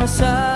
sama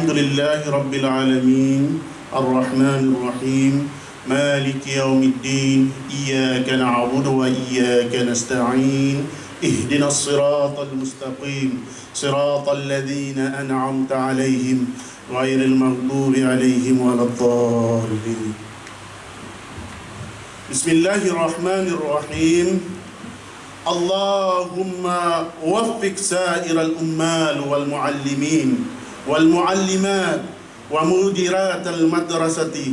الحمد لله رب العالمين. الرحمن الرحيم. مالك يوم الدين. إياك نعبد وإياك نستعين. اهدنا الصراط المستقيم. صراط الذين أنعمت عليهم غير المغضوب عليهم ولا الضالين. بسم الله الرحمن الرحيم. اللهم وفق سائر الأمال والمعلمين. والمعلمات ومديرات المدرسة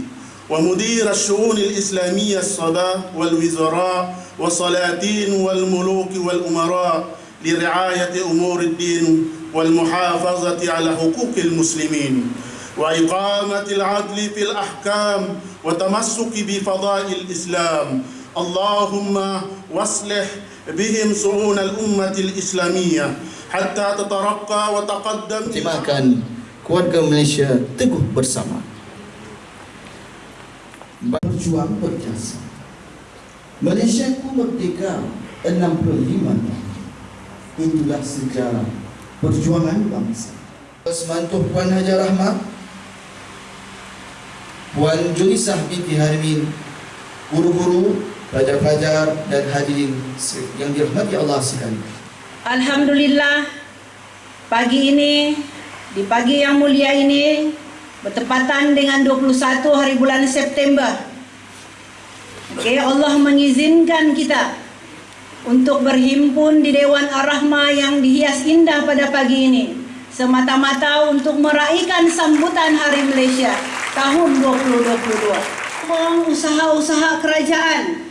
ومدير الشؤون الإسلامية الصلاة والوزراء والسلاطين والملوك والأمراء لرعاية أمور الدين والمحافظة على حقوق المسلمين وإقامة العدل في الأحكام وتمسك بفضائل الإسلام. اللهم واصلح بهم شؤون الأمة الإسلامية. hatta tatarakka wa taqaddam. Timahkan keluarga Malaysia teguh bersama. Berjuang berjasa. Malaysia ku merdeka 65 tahun. Itulah sejarah perjuangan bangsa. Semantuh Puan Hajar Rahmat Puan Julisah binti Harimin Guru-guru, pelajar-pelajar dan hadirin yang dirahmati Allah sekalian. Alhamdulillah pagi ini di pagi yang mulia ini bertepatan dengan 21 hari bulan September. Okey, Allah mengizinkan kita untuk berhimpun di Dewan Ar-Rahmah yang dihias indah pada pagi ini semata-mata untuk meraihkan sambutan Hari Malaysia tahun 2022. Usaha-usaha kerajaan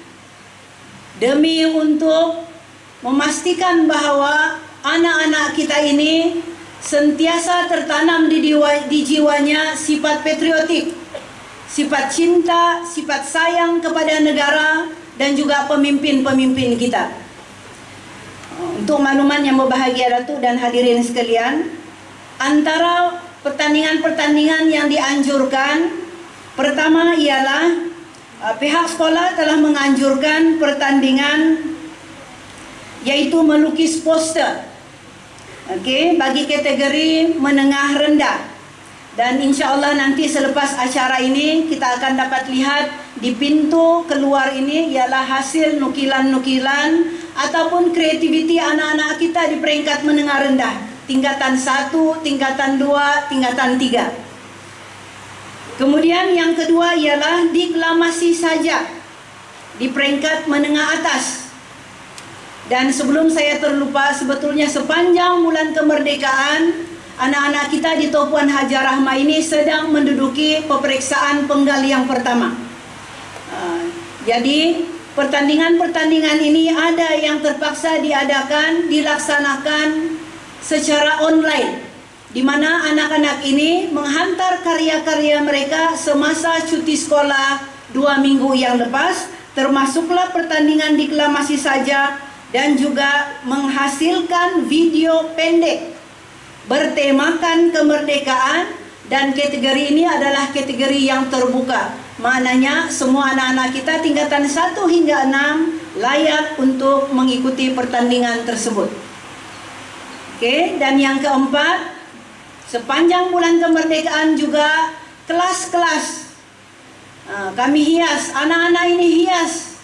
demi untuk memastikan bahawa anak-anak kita ini sentiasa tertanam di, diwa, di jiwanya sifat patriotik, sifat cinta, sifat sayang kepada negara dan juga pemimpin-pemimpin kita. Untuk makluman yang berbahagia Datuk dan hadirin sekalian, antara pertandingan-pertandingan yang dianjurkan pertama ialah uh, pihak sekolah telah menganjurkan pertandingan yaitu melukis poster. Okey, bagi kategori menengah rendah. Dan insya-Allah nanti selepas acara ini kita akan dapat lihat di pintu keluar ini ialah hasil nukilan-nukilan ataupun kreativiti anak-anak kita di peringkat menengah rendah. Tingkatan 1, tingkatan 2, tingkatan 3. Kemudian yang kedua ialah deklamasi saja di peringkat menengah atas. Dan sebelum saya terlupa, sebetulnya sepanjang bulan kemerdekaan, anak-anak kita di Topuan Hajar Rahmah ini sedang menduduki peperiksaan penggal yang pertama. Uh, jadi, pertandingan-pertandingan ini ada yang terpaksa diadakan, dilaksanakan secara online. Di mana anak-anak ini menghantar karya-karya mereka semasa cuti sekolah dua minggu yang lepas, termasuklah pertandingan deklamasi saja dan juga menghasilkan video pendek bertemakan kemerdekaan dan kategori ini adalah kategori yang terbuka. Maknanya semua anak-anak kita tingkatan 1 hingga 6 layak untuk mengikuti pertandingan tersebut. Okey, dan yang keempat, sepanjang bulan kemerdekaan juga kelas-kelas ha, kami hias, anak-anak ini hias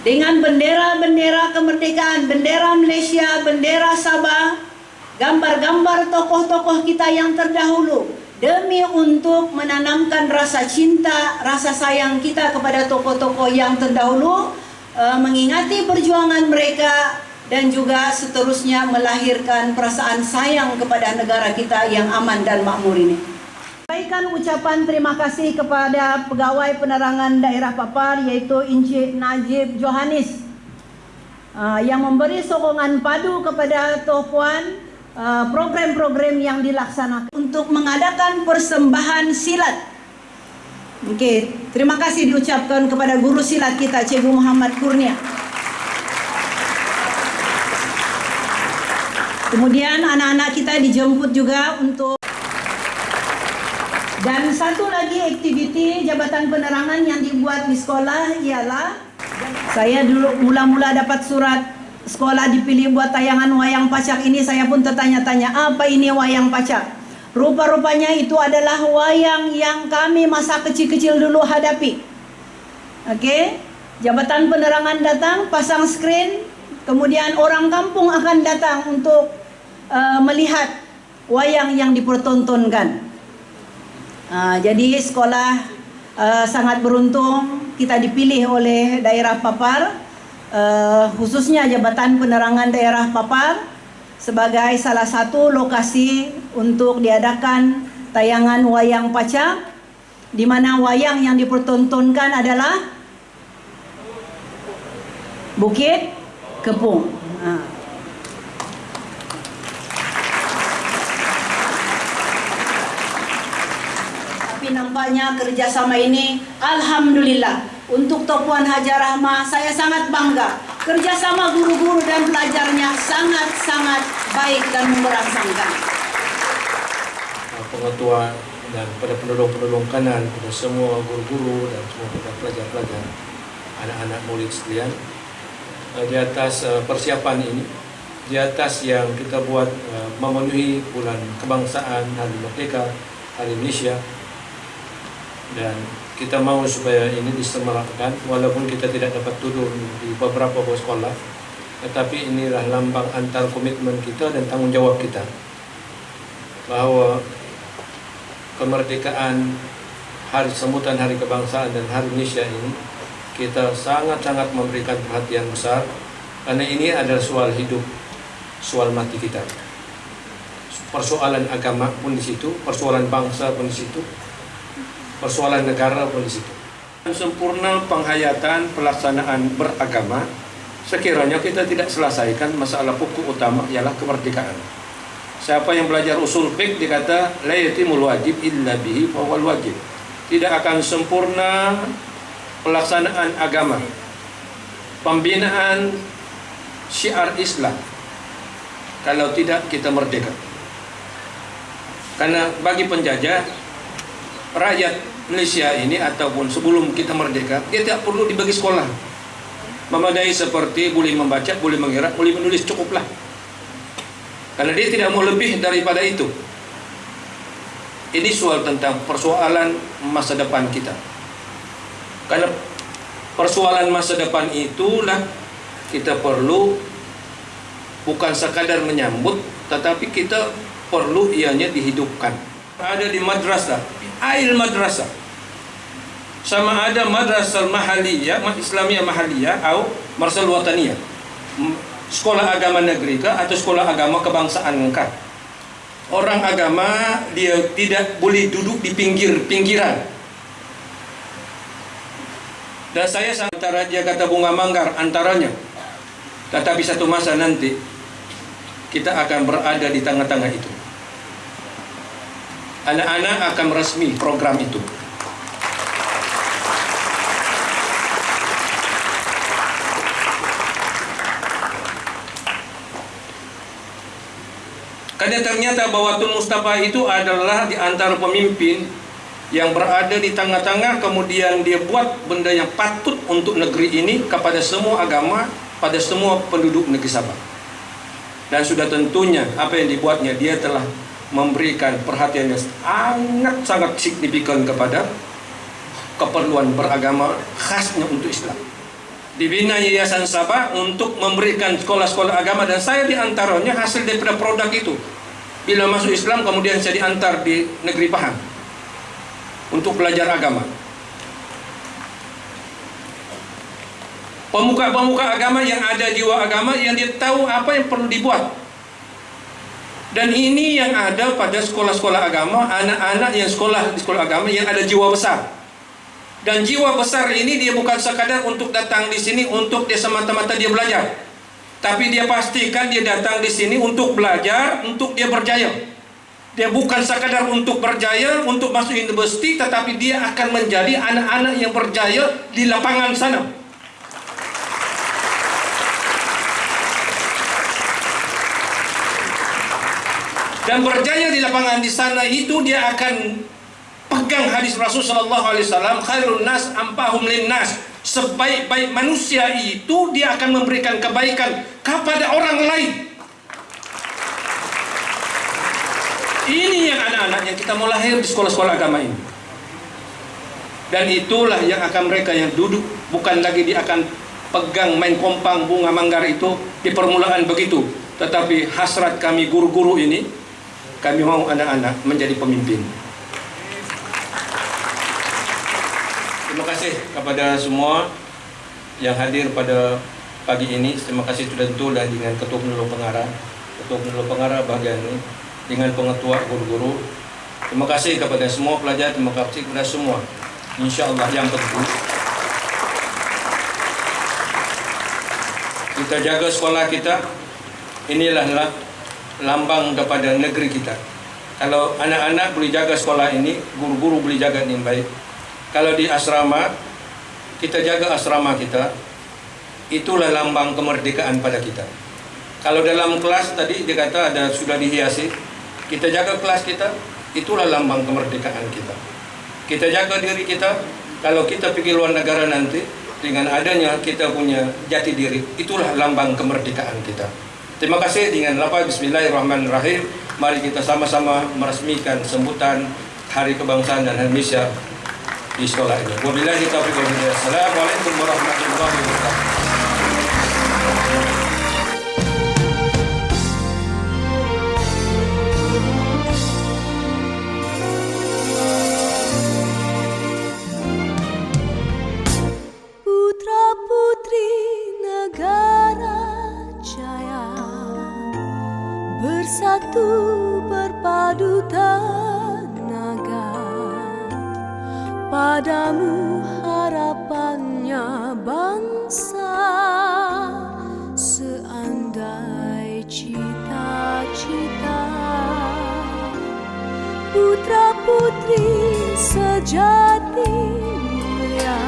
dengan bendera-bendera kemerdekaan, bendera Malaysia, bendera Sabah, gambar-gambar tokoh-tokoh kita yang terdahulu demi untuk menanamkan rasa cinta, rasa sayang kita kepada tokoh-tokoh yang terdahulu, uh, mengingati perjuangan mereka dan juga seterusnya melahirkan perasaan sayang kepada negara kita yang aman dan makmur ini. Sampaikan ucapan terima kasih kepada pegawai penerangan daerah Papar yaitu Encik Najib Johanis uh, yang memberi sokongan padu kepada Toh Puan uh, program-program yang dilaksanakan untuk mengadakan persembahan silat. Okey, terima kasih diucapkan kepada guru silat kita Cikgu Muhammad Kurnia. Kemudian anak-anak kita dijemput juga untuk dan satu lagi aktiviti jabatan penerangan yang dibuat di sekolah ialah saya dulu mula-mula dapat surat sekolah dipilih buat tayangan wayang pacak ini saya pun tertanya-tanya apa ini wayang pacak. Rupa-rupanya itu adalah wayang yang kami masa kecil-kecil dulu hadapi. Okey. Jabatan penerangan datang pasang skrin kemudian orang kampung akan datang untuk uh, melihat wayang yang dipertontonkan. Uh, jadi sekolah uh, sangat beruntung kita dipilih oleh daerah Papar, uh, khususnya Jabatan Penerangan Daerah Papar sebagai salah satu lokasi untuk diadakan tayangan wayang pacak di mana wayang yang dipertontonkan adalah Bukit Kepung. Tapi nampaknya kerjasama ini Alhamdulillah. Untuk Topuan Hajar Rahmah saya sangat bangga. Kerjasama guru-guru dan pelajarnya sangat-sangat baik dan merangsangkan. Uh, pengetahuan dan pada penolong-penolong kanan, pada semua guru-guru dan semua pada pelajar-pelajar, anak-anak murid sekalian, uh, di atas uh, persiapan ini, di atas yang kita buat uh, memenuhi bulan kebangsaan, Hari Merdeka, Hari Indonesia, dan kita mau supaya ini disemarakkan walaupun kita tidak dapat turun di beberapa sekolah tetapi inilah lambang antar komitmen kita dan tanggung jawab kita. Bahawa kemerdekaan hari semutan hari kebangsaan dan hari Indonesia ini kita sangat-sangat memberikan perhatian besar karena ini adalah soal hidup soal mati kita. Persoalan agama pun di situ persoalan bangsa pun di situ persoalan negara pun situ. Sempurna penghayatan pelaksanaan beragama, sekiranya kita tidak selesaikan masalah pokok utama ialah kemerdekaan. Siapa yang belajar usul fiqh dikata la yatimul wajib illa bihi wajib. Tidak akan sempurna pelaksanaan agama. Pembinaan syiar Islam kalau tidak kita merdeka. Karena bagi penjajah rakyat Malaysia ini ataupun sebelum kita merdeka dia tidak perlu dibagi sekolah. Memadai seperti boleh membaca, boleh mengira, boleh menulis cukuplah. Karena dia tidak mau lebih daripada itu. Ini soal tentang persoalan masa depan kita. Karena persoalan masa depan itulah kita perlu bukan sekadar menyambut tetapi kita perlu ianya dihidupkan. Ada di madrasah ail madrasah. Sama ada madrasah mahaliyah Islamiyah mahaliyah atau madrasah wataniyah sekolah agama negeri ke atau sekolah agama kebangsaan ke? Orang agama dia tidak boleh duduk di pinggir-pinggiran dan saya antara dia kata bunga manggar antaranya tetapi satu masa nanti kita akan berada di tengah-tengah itu anak-anak akan resmi program itu Karena ternyata bahwa Tun Mustafa itu adalah di antara pemimpin yang berada di tengah-tengah kemudian dia buat benda yang patut untuk negeri ini kepada semua agama, pada semua penduduk negeri Sabah. Dan sudah tentunya apa yang dibuatnya dia telah memberikan perhatian yang sangat-sangat signifikan kepada keperluan beragama khasnya untuk Islam. Dibina Yayasan Sabah untuk memberikan sekolah-sekolah agama dan saya di antaranya hasil daripada produk itu. Bila masuk Islam kemudian saya diantar di negeri Pahang untuk belajar agama. Pemuka-pemuka agama yang ada jiwa agama yang dia tahu apa yang perlu dibuat dan ini yang ada pada sekolah-sekolah agama, anak-anak yang sekolah di sekolah agama yang ada jiwa besar. Dan jiwa besar ini dia bukan sekadar untuk datang di sini untuk dia semata-mata dia belajar. Tapi dia pastikan dia datang di sini untuk belajar, untuk dia berjaya. Dia bukan sekadar untuk berjaya, untuk masuk universiti, tetapi dia akan menjadi anak-anak yang berjaya di lapangan sana. Dan berjaya di lapangan di sana itu dia akan pegang hadis Rasul sallallahu alaihi wasallam khairun nas ampahum linnas. Sebaik-baik manusia itu dia akan memberikan kebaikan kepada orang lain. Ini yang anak-anak yang kita mau lahir di sekolah-sekolah agama ini. Dan itulah yang akan mereka yang duduk. Bukan lagi dia akan pegang main kompang bunga manggar itu di permulaan begitu. Tetapi hasrat kami guru-guru ini, kami mau anak-anak menjadi pemimpin. Terima kasih kepada semua yang hadir pada pagi ini. Terima kasih sudah tentu dan dengan Ketua Penolong Pengarah, Ketua Penolong Pengarah bagian ini, dengan pengetua guru-guru. Terima kasih kepada semua pelajar, terima kasih kepada semua. Insya Allah yang penting kita jaga sekolah kita. Inilah la- lambang kepada negeri kita. Kalau anak-anak boleh jaga sekolah ini, guru-guru boleh jaga dengan baik. Kalau di asrama, kita jaga asrama kita, itulah lambang kemerdekaan pada kita. Kalau dalam kelas tadi dia kata ada sudah dihiasi, kita jaga kelas kita, itulah lambang kemerdekaan kita. Kita jaga diri kita, kalau kita pergi luar negara nanti, dengan adanya kita punya jati diri, itulah lambang kemerdekaan kita. Terima kasih dengan lafaz Bismillahirrahmanirrahim. Mari kita sama-sama meresmikan sambutan Hari Kebangsaan dan Indonesia di sekolah ini. Wabillahi taufiq wal hidayah. Assalamualaikum warahmatullahi wabarakatuh. Padamu harapannya bangsa Seandai cita-cita. Putra putri sejati mulia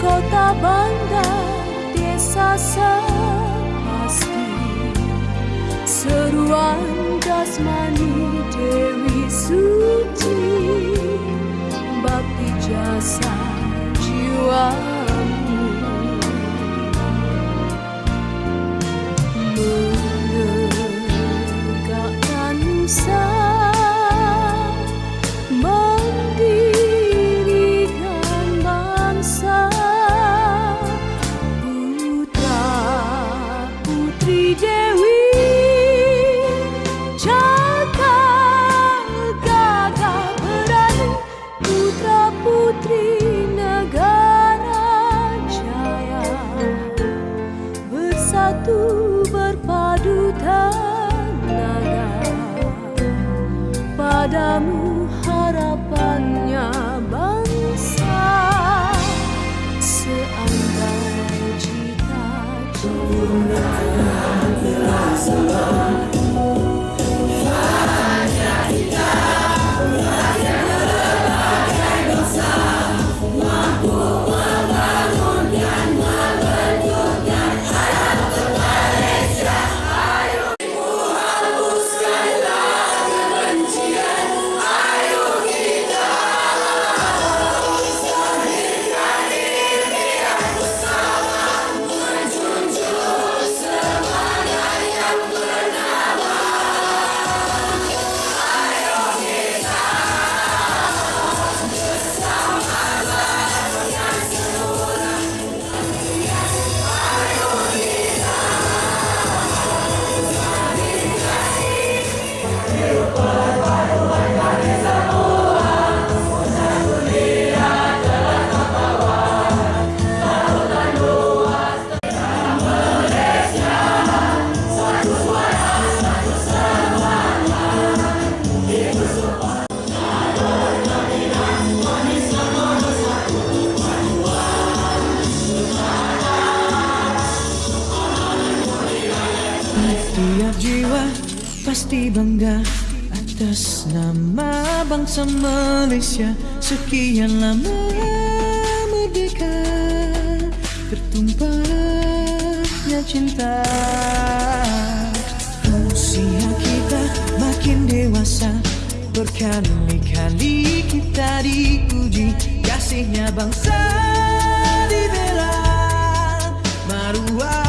Kota bandar desa sepasti. Seruan jasmani Dewi Padamu Tiap jiwa pasti bangga atas nama bangsa Malaysia. Sekian lama merdeka Tertumpahnya cinta. Usia kita makin dewasa Berkali-kali kita diuji Kasihnya bangsa dibela Maruah